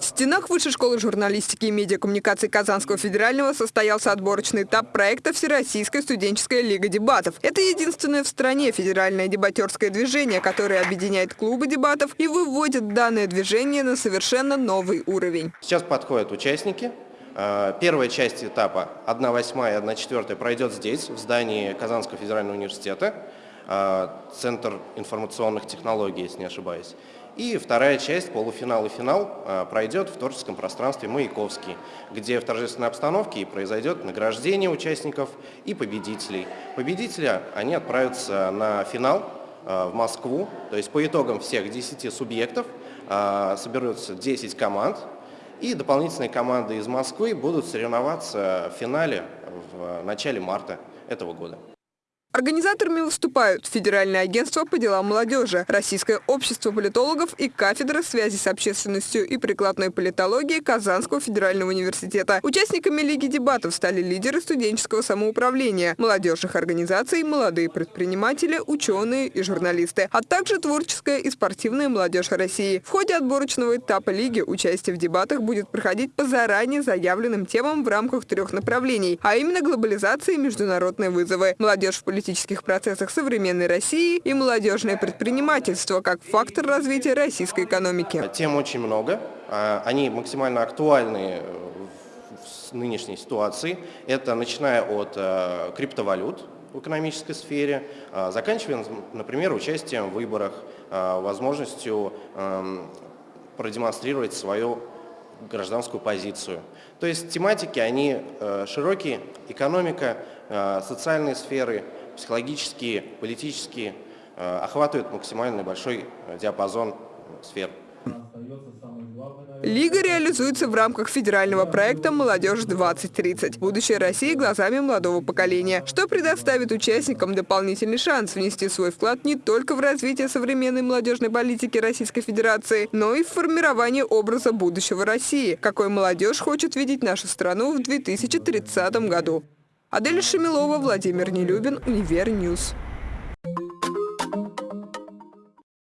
В стенах Высшей школы журналистики и медиакоммуникации Казанского федерального состоялся отборочный этап проекта «Всероссийская студенческая лига дебатов». Это единственное в стране федеральное дебатерское движение, которое объединяет клубы дебатов и выводит данное движение на совершенно новый уровень. Сейчас подходят участники. Э, первая часть этапа, 1 восьмая и 1 четвертая, пройдет здесь, в здании Казанского федерального университета, Центр информационных технологий, если не ошибаюсь. И вторая часть, полуфинал и финал, э, пройдет в творческом пространстве «Маяковский», где в торжественной обстановке произойдет награждение участников и победителей. Победители, они отправятся на финал в Москву, то есть по итогам всех 10 субъектов соберутся 10 команд, и дополнительные команды из Москвы будут соревноваться в финале в начале марта этого года. Организаторами выступают Федеральное агентство по делам молодежи, Российское общество политологов и кафедра связи с общественностью и прикладной политологии Казанского федерального университета. Участниками Лиги дебатов стали лидеры студенческого самоуправления, молодежных организаций, молодые предприниматели, ученые и журналисты, а также творческая и спортивная молодежь России. В ходе отборочного этапа Лиги участие в дебатах будет проходить по заранее заявленным темам в рамках трех направлений, а именно глобализация и международные вызовы, молодежь в политических процессах современной России и молодежное предпринимательство как фактор развития российской экономики. Тем очень много. А, они максимально актуальны в нынешней ситуации. Это начиная от э, криптовалют, в экономической сфере, а, заканчивая, например, участием в выборах, а, возможностью эм, продемонстрировать свою гражданскую позицию. То есть тематики, они э, широкие, экономика, э, социальные сферы, психологические, политические, э, охватывают максимально большой диапазон сфер. Лига реализуется в рамках федерального проекта «Молодежь-2030. Будущее России глазами молодого поколения», что предоставит участникам дополнительный шанс внести свой вклад не только в развитие современной молодежной политики Российской Федерации, но и в формирование образа будущего России, какой молодежь хочет видеть нашу страну в 2030 году. Адель Шамилова, Владимир Нелюбин, Универньюз.